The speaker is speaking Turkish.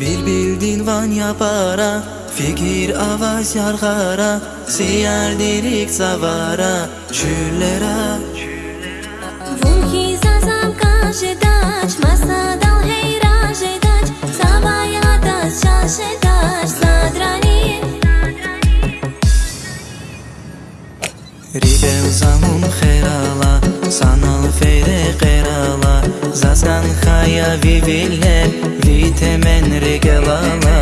Bir bildin van yapara Fikir avaz yargara Siyar dirik zavara Şüllera Vulki zazam kaşedaç Masadal heyrajedaç Sabaya daç şaşedaç Sadranin Ribev zamun herala Sanal fere kerala Zazgan haya viviler Viteme rigelala